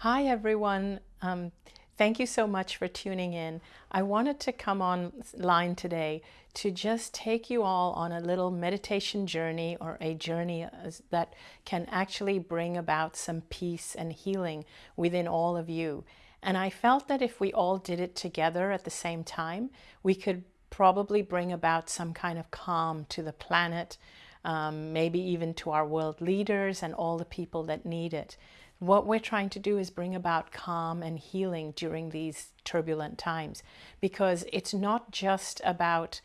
Hi, everyone. Um, thank you so much for tuning in. I wanted to come online today to just take you all on a little meditation journey or a journey that can actually bring about some peace and healing within all of you. And I felt that if we all did it together at the same time, we could probably bring about some kind of calm to the planet, um, maybe even to our world leaders and all the people that need it. What we're trying to do is bring about calm and healing during these turbulent times because it's not just about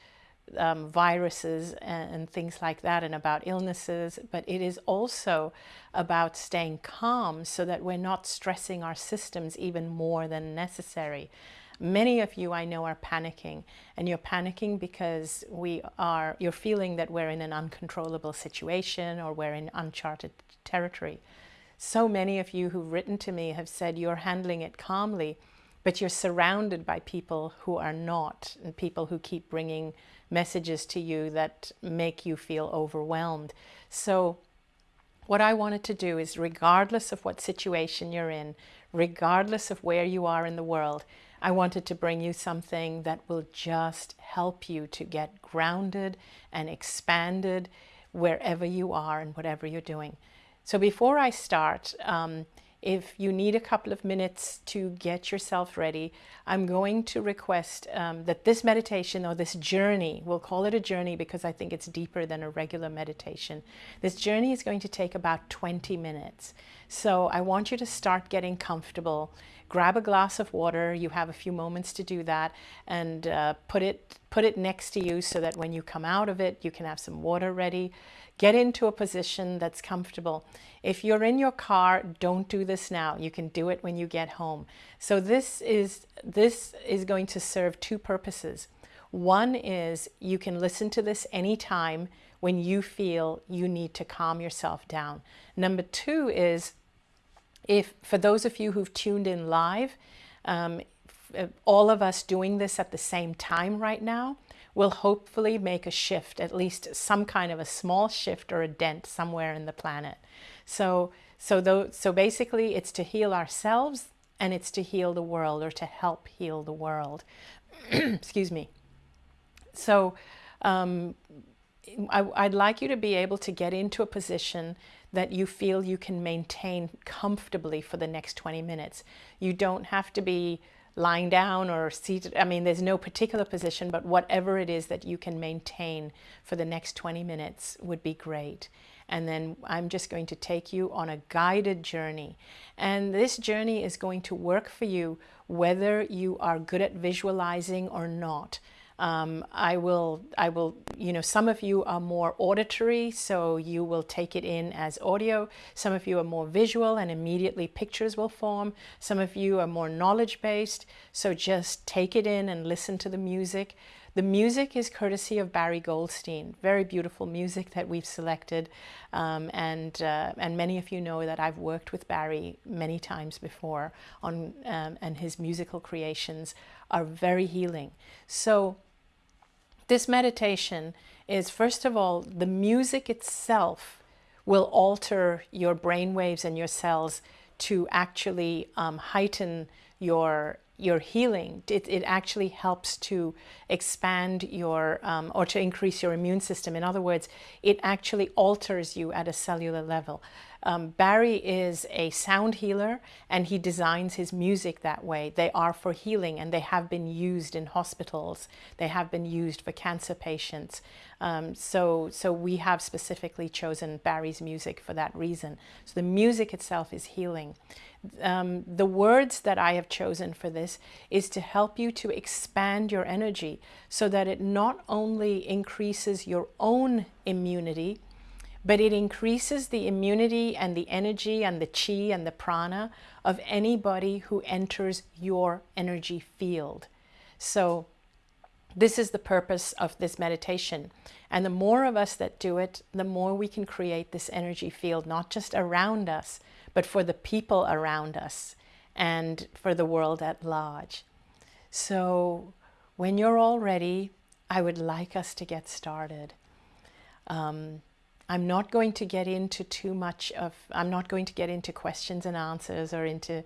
um, viruses and, and, things like that and about illnesses, but it is also about staying calm so that we're not stressing our systems even more than necessary. Many of you I know are panicking and you're panicking because we are, you're feeling that we're in an uncontrollable situation or we're in uncharted territory. So many of you who've written to me have said you're handling it calmly, but you're surrounded by people who are not, and people who keep bringing messages to you that make you feel overwhelmed. So what I wanted to do is regardless of what situation you're in, regardless of where you are in the world, I wanted to bring you something that will just help you to get grounded and expanded wherever you are and whatever you're doing. So before I start, um, if you need a couple of minutes to get yourself ready, I'm going to request um, that this meditation or this journey, we'll call it a journey because I think it's deeper than a regular meditation. This journey is going to take about 20 minutes. So I want you to start getting comfortable. Grab a glass of water. You have a few moments to do that and uh, put it put it next to you so that when you come out of it, you can have some water ready. Get into a position that's comfortable. If you're in your car, don't do this now. You can do it when you get home. So this is, this is going to serve two purposes. One is you can listen to this anytime when you feel you need to calm yourself down. Number two is if for those of you who've tuned in live, um, all of us doing this at the same time right now, will hopefully make a shift, at least some kind of a small shift or a dent somewhere in the planet. So, so, though, so basically it's to heal ourselves and it's to heal the world or to help heal the world. Excuse me. So um, I, I'd like you to be able to get into a position that you feel you can maintain comfortably for the next 20 minutes. You don't have to be lying down or seated. I mean, there's no particular position, but whatever it is that you can maintain for the next 20 minutes would be great. And then I'm just going to take you on a guided journey. And this journey is going to work for you whether you are good at visualizing or not. Um, I will, I will, you know, some of you are more auditory, so you will take it in as audio. Some of you are more visual and immediately pictures will form. Some of you are more knowledge-based, so just take it in and listen to the music. The music is courtesy of Barry Goldstein, very beautiful music that we've selected. Um, and, uh, and many of you know that I've worked with Barry many times before on, um, and his musical creations are very healing. So this meditation is, first of all, the music itself will alter your brain waves and your cells to actually um, heighten your your healing. It, it actually helps to expand your, um, or to increase your immune system. In other words, it actually alters you at a cellular level. Um, Barry is a sound healer and he designs his music that way. They are for healing and they have been used in hospitals. They have been used for cancer patients. Um, so, so we have specifically chosen Barry's music for that reason. So the music itself is healing. Um, the words that I have chosen for this is to help you to expand your energy so that it not only increases your own immunity, but it increases the immunity and the energy and the chi and the prana of anybody who enters your energy field. So this is the purpose of this meditation. And the more of us that do it, the more we can create this energy field, not just around us, but for the people around us and for the world at large. So when you're all ready, I would like us to get started. Um, I'm not going to get into too much of, I'm not going to get into questions and answers or into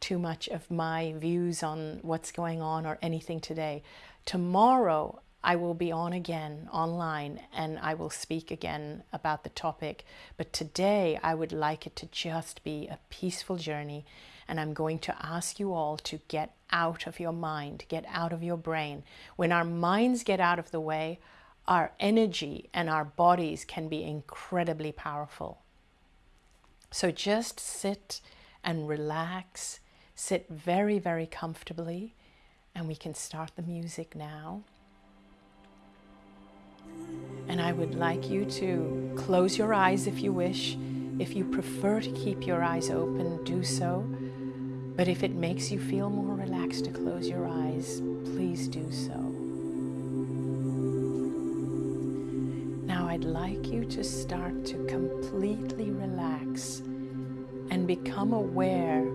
too much of my views on what's going on or anything today. Tomorrow, I will be on again online and I will speak again about the topic. But today, I would like it to just be a peaceful journey. And I'm going to ask you all to get out of your mind, get out of your brain. When our minds get out of the way, our energy and our bodies can be incredibly powerful. So just sit and relax, sit very, very comfortably, and we can start the music now. And I would like you to close your eyes if you wish. If you prefer to keep your eyes open, do so. But if it makes you feel more relaxed to close your eyes, please do so. I'd like you to start to completely relax and become aware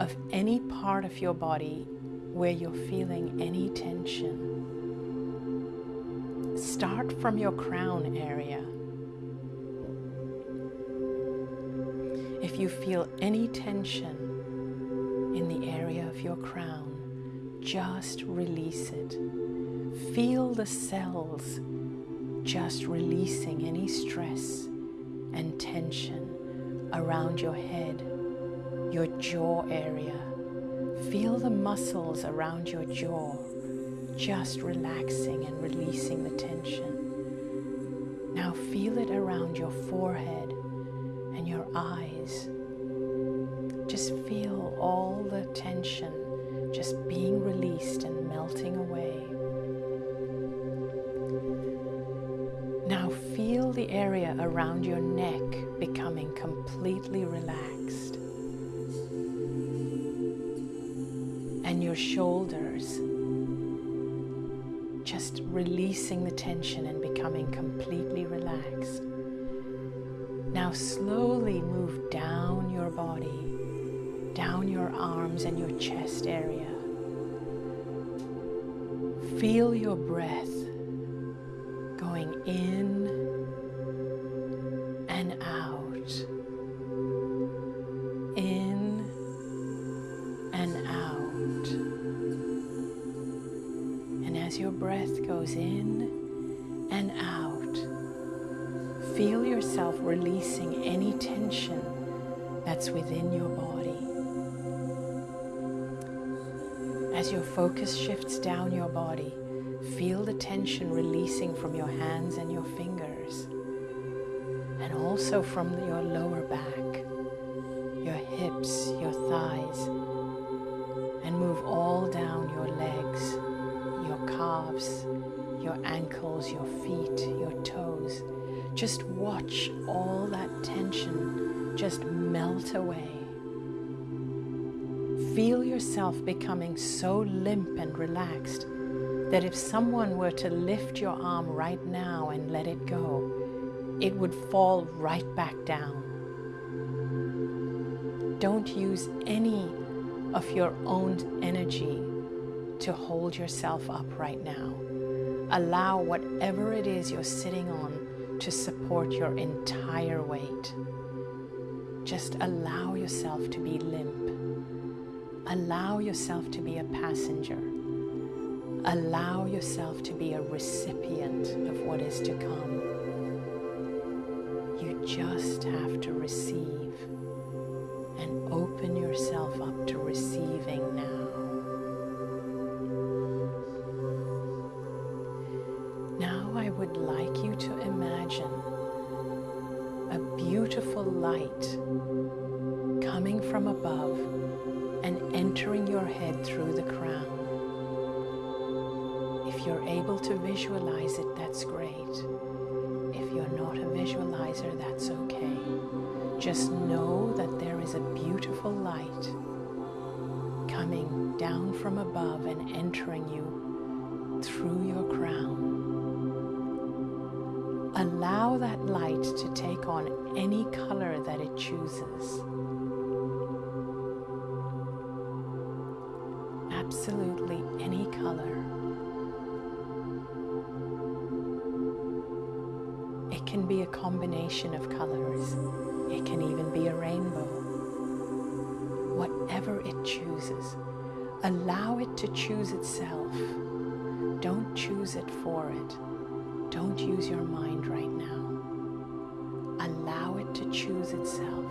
of any part of your body where you're feeling any tension. Start from your crown area. If you feel any tension in the area of your crown, just release it. Feel the cells just releasing any stress and tension around your head, your jaw area. Feel the muscles around your jaw just relaxing and releasing the tension. Now feel it around your forehead and your eyes. Just feel all the tension just being released and melting away. Feel the area around your neck becoming completely relaxed. And your shoulders just releasing the tension and becoming completely relaxed. Now slowly move down your body, down your arms and your chest area. Feel your breath going in and out. And as your breath goes in and out. Feel yourself releasing any tension that's within your body. As your focus shifts down your body, feel the tension releasing from your hands and your fingers, and also from your lower back, your hips, your thighs, and move all down your legs, your calves, your ankles, your feet, your toes. Just watch all that tension just melt away. Feel yourself becoming so limp and relaxed that if someone were to lift your arm right now and let it go, it would fall right back down. Don't use any of your own energy to hold yourself up right now. Allow whatever it is you're sitting on to support your entire weight. Just allow yourself to be limp. Allow yourself to be a passenger. Allow yourself to be a recipient of what is to come. You just have to receive and open yourself up to receiving now. Absolutely any color. It can be a combination of colors. It can even be a rainbow. Whatever it chooses, allow it to choose itself. Don't choose it for it. Don't use your mind right now. Allow it to choose itself.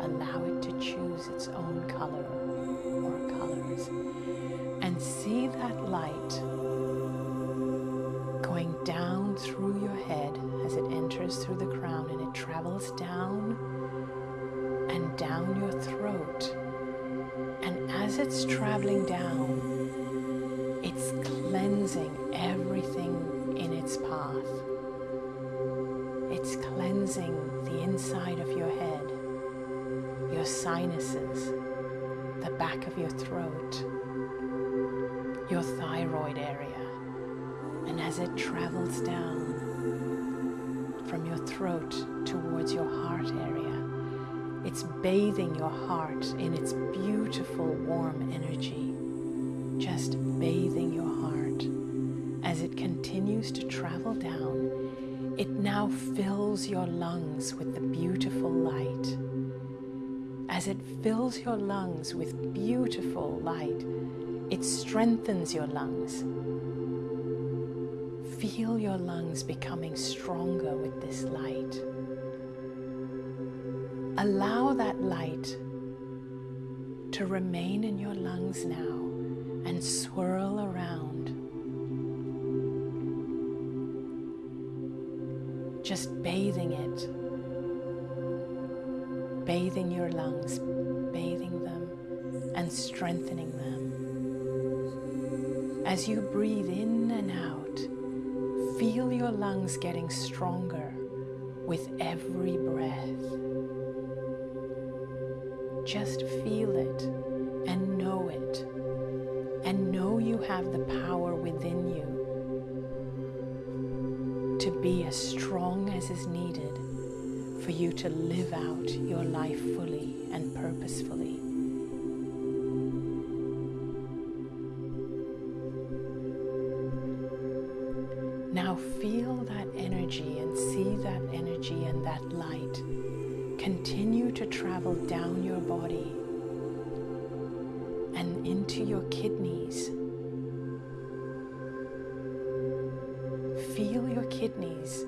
Allow it to choose its own color it's traveling down, it's cleansing everything in its path. It's cleansing the inside of your head, your sinuses, the back of your throat, your thyroid area. And as it travels down from your throat towards your heart area, it's bathing your heart in its beautiful warm energy, just bathing your heart. As it continues to travel down, it now fills your lungs with the beautiful light. As it fills your lungs with beautiful light, it strengthens your lungs Feel your lungs becoming stronger with this light. Allow that light to remain in your lungs now and swirl around. Just bathing it, bathing your lungs, bathing them and strengthening them. As you breathe in and out, Feel your lungs getting stronger with every breath. Just feel it and know it, and know you have the power within you to be as strong as is needed for you to live out your life fully and purposefully. Now feel that energy and see that energy and that light continue to travel down your body and into your kidneys. Feel your kidneys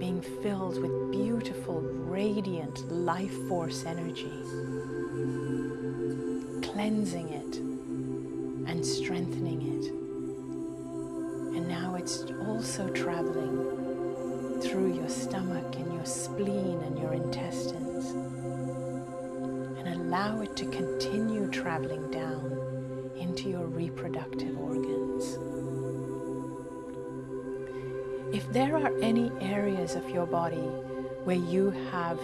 being filled with beautiful, radiant life force energy, cleansing it and strengthening it. And now it's also traveling through your stomach and your spleen and your intestines. Allow it to continue traveling down into your reproductive organs. If there are any areas of your body where you have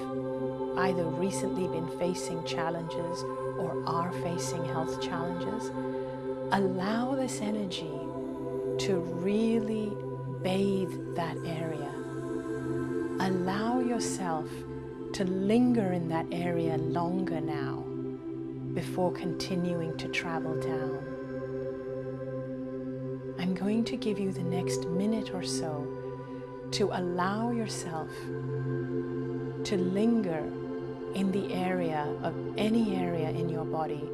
either recently been facing challenges or are facing health challenges, allow this energy to really bathe that area. Allow yourself to linger in that area longer now before continuing to travel down. I'm going to give you the next minute or so to allow yourself to linger in the area of any area in your body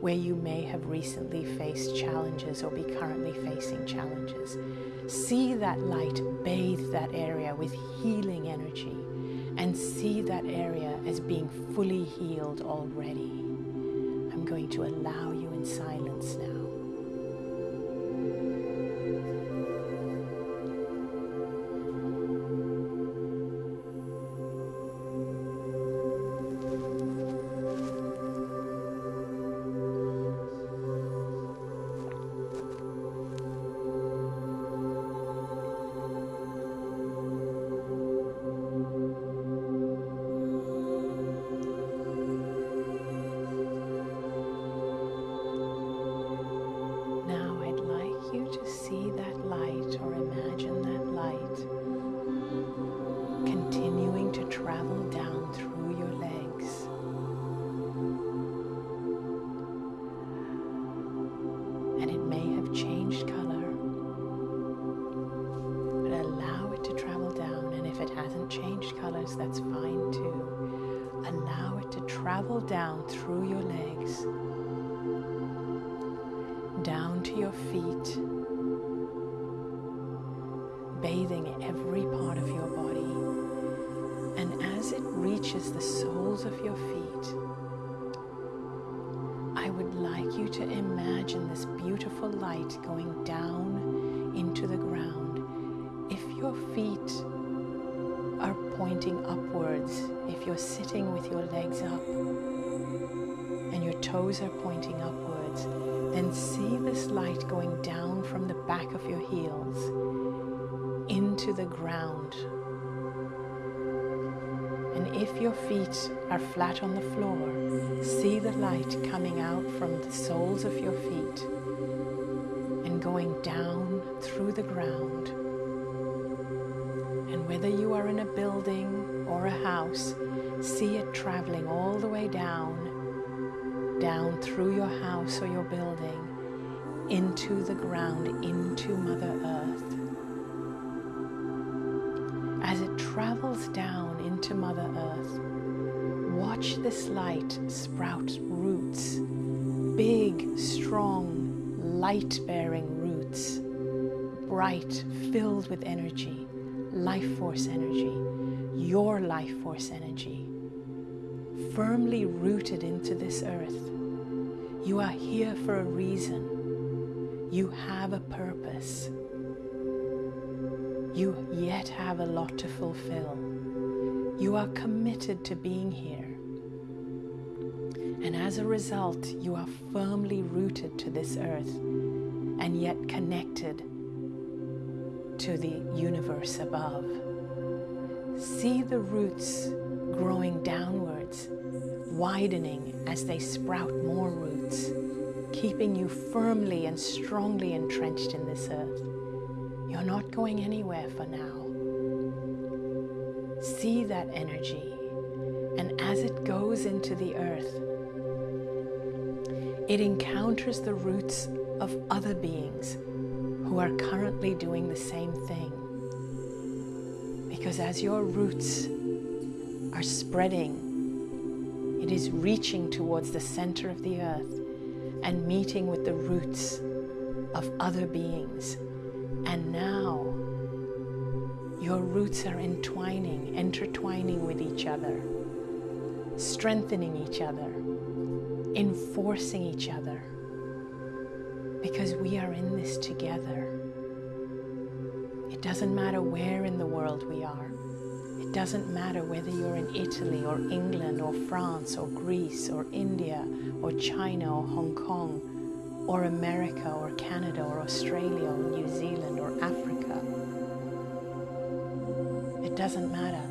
where you may have recently faced challenges or be currently facing challenges. See that light bathe that area with healing energy and see that area as being fully healed already. I'm going to allow you in silence now. changed color. But allow it to travel down, and if it hasn't changed colors, that's fine too. Allow it to travel down through your legs, down to your feet, bathing every part of your body. And as it reaches the soles of your feet, to imagine this beautiful light going down into the ground. If your feet are pointing upwards, if you're sitting with your legs up and your toes are pointing upwards, then see this light going down from the back of your heels into the ground. If your feet are flat on the floor, see the light coming out from the soles of your feet and going down through the ground. And whether you are in a building or a house, see it traveling all the way down, down through your house or your building, into the ground, into Mother Earth. Into Mother Earth, watch this light sprout roots, big, strong, light bearing roots, bright, filled with energy, life force energy, your life force energy, firmly rooted into this earth. You are here for a reason. You have a purpose you yet have a lot to fulfill. You are committed to being here. And as a result, you are firmly rooted to this earth and yet connected to the universe above. See the roots growing downwards, widening as they sprout more roots, keeping you firmly and strongly entrenched in this earth. You're not going anywhere for now. See that energy, and as it goes into the earth, it encounters the roots of other beings who are currently doing the same thing. Because as your roots are spreading, it is reaching towards the center of the earth and meeting with the roots of other beings and now your roots are entwining, intertwining with each other, strengthening each other, enforcing each other. Because we are in this together. It doesn't matter where in the world we are. It doesn't matter whether you're in Italy or England or France or Greece or India or China or Hong Kong or America or Canada or Australia or New Zealand or Africa. Doesn't matter.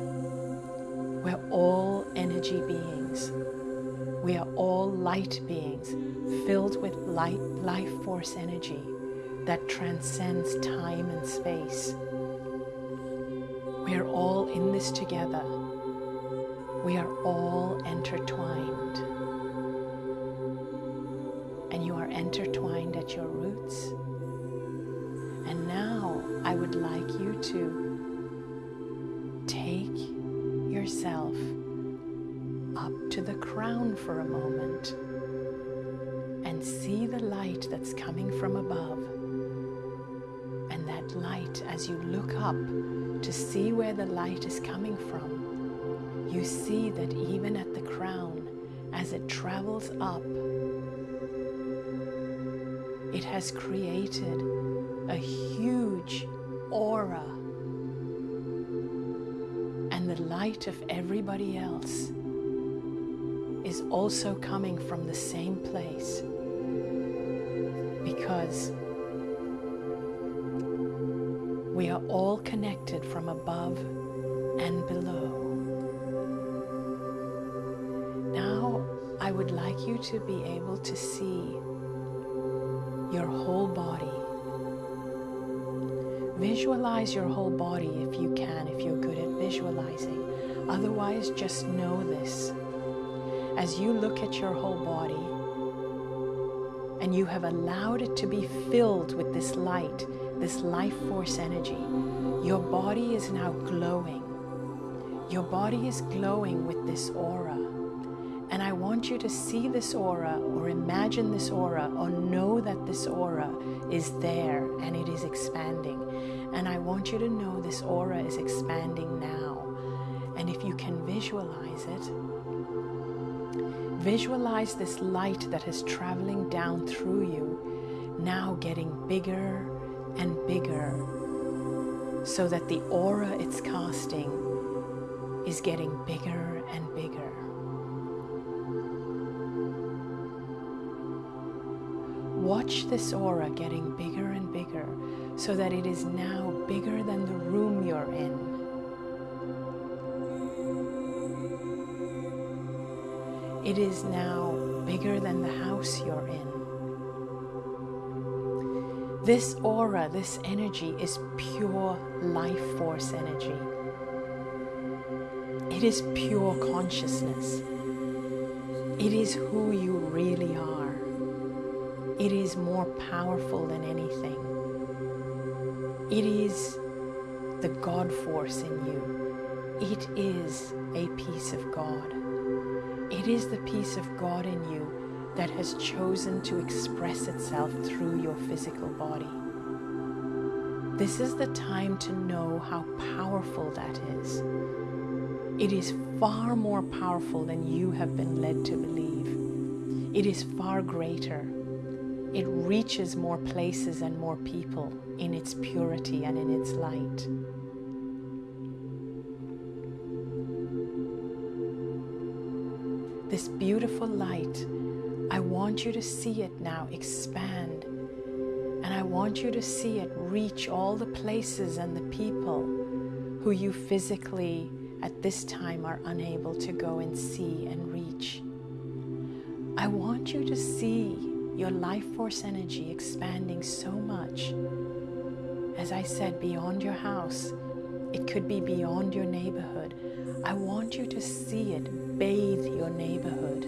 We're all energy beings. We are all light beings filled with light, life force energy that transcends time and space. We are all in this together. We are all intertwined. And you are intertwined at your roots. And now I would like you to to the crown for a moment and see the light that's coming from above. And that light, as you look up to see where the light is coming from, you see that even at the crown, as it travels up, it has created a huge aura. And the light of everybody else also coming from the same place because we are all connected from above and below. Now, I would like you to be able to see your whole body. Visualize your whole body if you can, if you're good at visualizing. Otherwise, just know this. As you look at your whole body and you have allowed it to be filled with this light, this life force energy, your body is now glowing. Your body is glowing with this aura. And I want you to see this aura or imagine this aura or know that this aura is there and it is expanding. And I want you to know this aura is expanding now. And if you can visualize it, visualize this light that is traveling down through you, now getting bigger and bigger, so that the aura it's casting is getting bigger and bigger. Watch this aura getting bigger and bigger so that it is now bigger than the room you're in. It is now bigger than the house you're in. This aura, this energy is pure life force energy. It is pure consciousness. It is who you really are. It is more powerful than anything. It is the God force in you. It is a piece of God. It is the peace of God in you that has chosen to express itself through your physical body. This is the time to know how powerful that is. It is far more powerful than you have been led to believe. It is far greater. It reaches more places and more people in its purity and in its light. This beautiful light, I want you to see it now expand. And I want you to see it reach all the places and the people who you physically at this time are unable to go and see and reach. I want you to see your life force energy expanding so much. As I said, beyond your house, it could be beyond your neighborhood. I want you to see it bathe your neighborhood.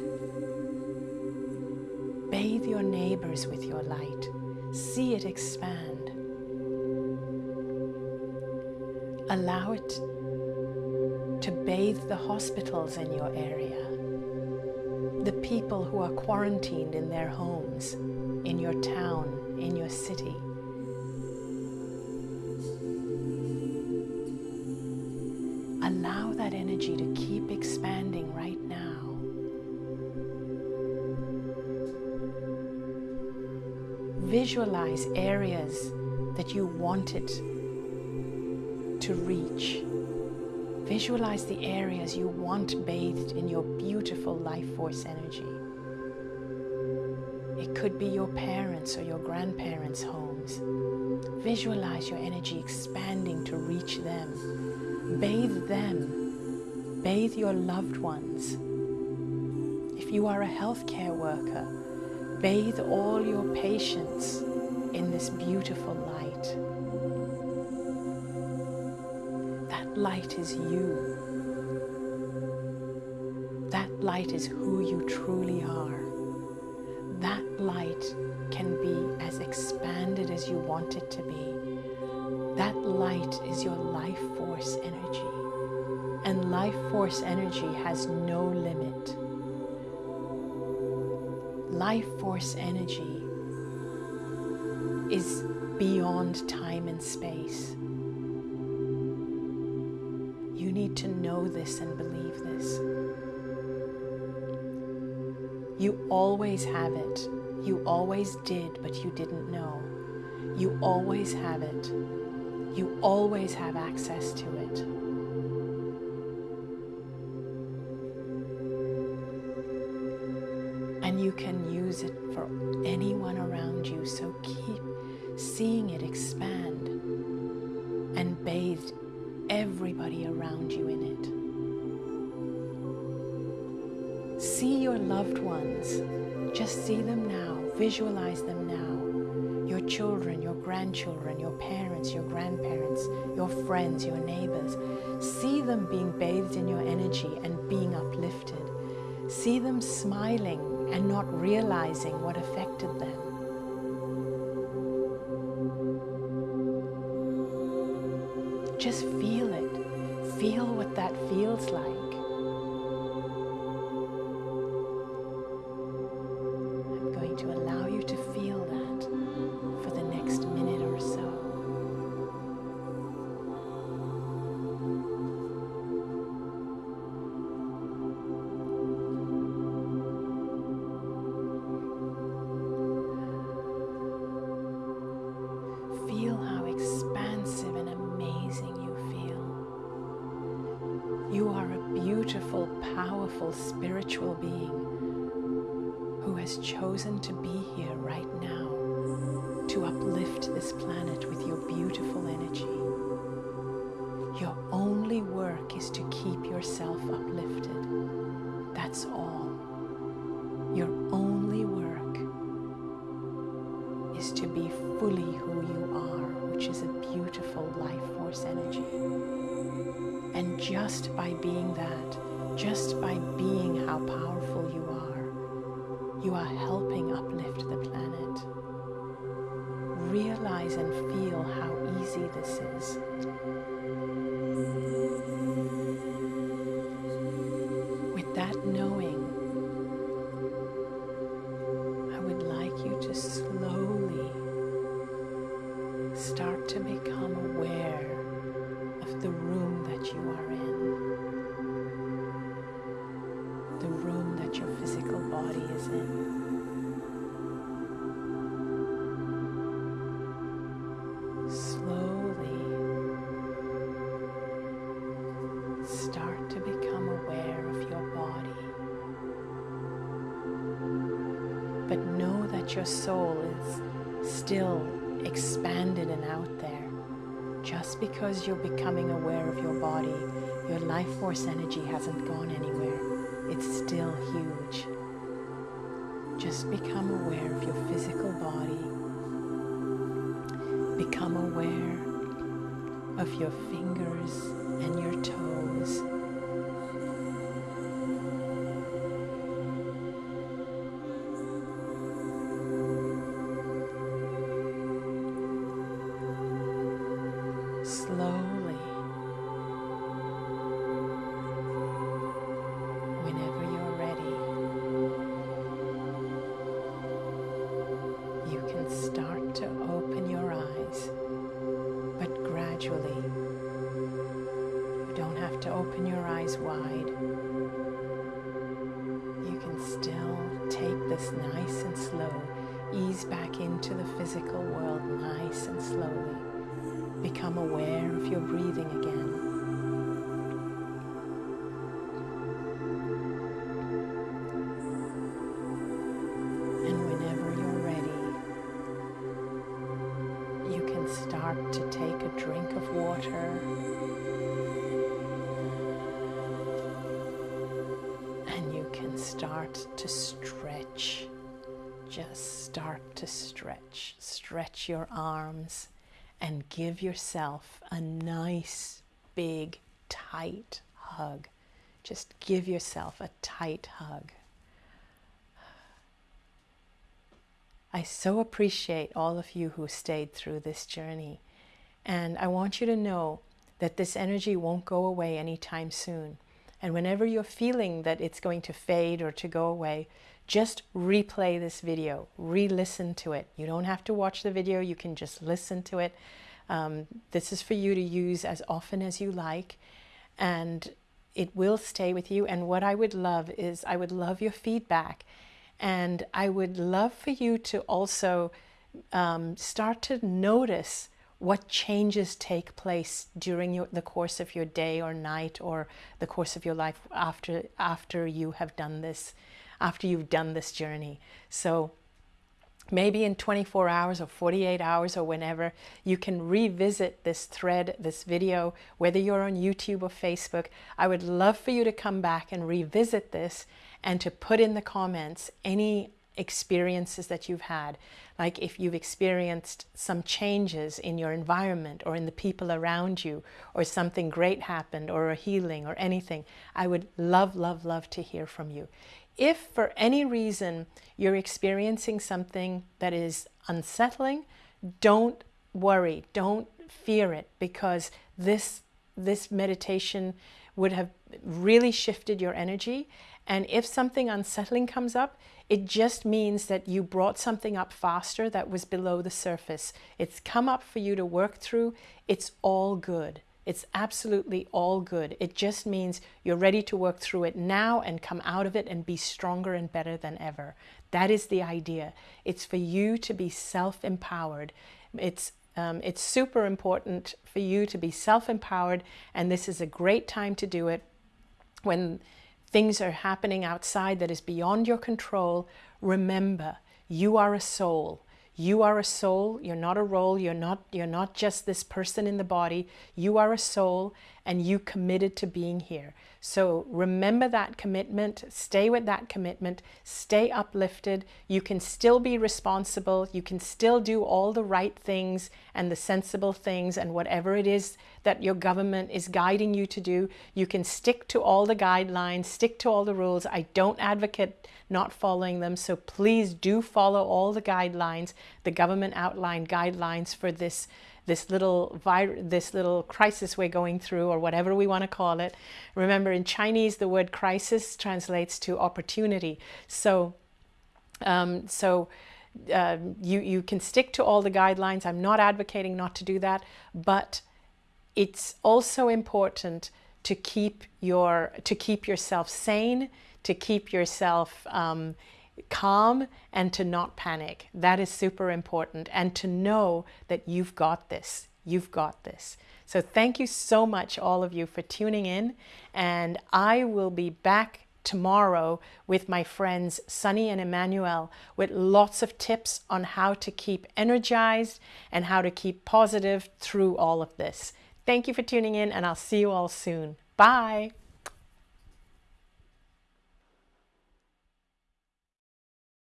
Bathe your neighbors with your light. See it expand. Allow it to bathe the hospitals in your area, the people who are quarantined in their homes, in your town, in your city. Allow that energy to keep Visualize areas that you want it to reach. Visualize the areas you want bathed in your beautiful life force energy. It could be your parents or your grandparents' homes. Visualize your energy expanding to reach them. Bathe them. Bathe your loved ones. If you are a healthcare worker, bathe all your patients in this beautiful light. That light is you. That light is who you truly are. That light can be as expanded as you want it to be. That light is your life force energy. And life force energy has no limit. Life force energy is beyond time and space. You need to know this and believe this. You always have it. You always did, but you didn't know. You always have it. You always have access to it. You can use it for anyone around you. So keep seeing it expand and bathe everybody around you in it. See your loved ones. Just see them now. Visualize them now. Your children, your grandchildren, your parents, your grandparents, your friends, your neighbors. See them being bathed in your energy and being uplifted. See them smiling and not realizing what affected them. Just by being how powerful you are, you are helping uplift the planet. Realize and feel how easy this is. With that knowing, your soul is still expanded and out there. Just because you're becoming aware of your body, your life force energy hasn't gone anywhere. It's still huge. Just become aware of your physical body. Become aware of your fingers and your toes. To take a drink of water. And you can start to stretch. Just start to stretch. Stretch your arms and give yourself a nice, big, tight hug. Just give yourself a tight hug. I so appreciate all of you who stayed through this journey. And I want you to know that this energy won't go away anytime soon. And whenever you're feeling that it's going to fade or to go away, just replay this video, re-listen to it. You don't have to watch the video, you can just listen to it. Um, this is for you to use as often as you like, and it will stay with you. And what I would love is I would love your feedback. And I would love for you to also um, start to notice what changes take place during your, the course of your day or night or the course of your life after, after you have done this, after you've done this journey. So maybe in 24 hours or 48 hours or whenever, you can revisit this thread, this video, whether you're on YouTube or Facebook. I would love for you to come back and revisit this and to put in the comments any experiences that you've had. Like if you've experienced some changes in your environment or in the people around you, or something great happened, or a healing, or anything, I would love, love, love to hear from you. If for any reason you're experiencing something that is unsettling, don't worry, don't fear it, because this this meditation would have really shifted your energy. And if something unsettling comes up, it just means that you brought something up faster that was below the surface. It's come up for you to work through. It's all good. It's absolutely all good. It just means you're ready to work through it now and come out of it and be stronger and better than ever. That is the idea. It's for you to be self-empowered. It's um, it's super important for you to be self-empowered and this is a great time to do it when things are happening outside that is beyond your control. Remember, you are a soul. You are a soul, you're not a role, you're not, you're not just this person in the body. You are a soul and you committed to being here. So remember that commitment, stay with that commitment, stay uplifted. You can still be responsible. You can still do all the right things and the sensible things and whatever it is that your government is guiding you to do. You can stick to all the guidelines, stick to all the rules. I don't advocate not following them. So please do follow all the guidelines, the government outlined guidelines for this this little this little crisis we're going through or whatever we want to call it. Remember in Chinese the word crisis translates to opportunity. So um, so uh, you, you can stick to all the guidelines. I'm not advocating not to do that, but it's also important to keep your to keep yourself sane, to keep yourself um, calm and to not panic. That is super important. And to know that you've got this. You've got this. So thank you so much, all of you, for tuning in. And I will be back tomorrow with my friends Sunny and Emmanuel with lots of tips on how to keep energized and how to keep positive through all of this. Thank you for tuning in and I'll see you all soon. Bye.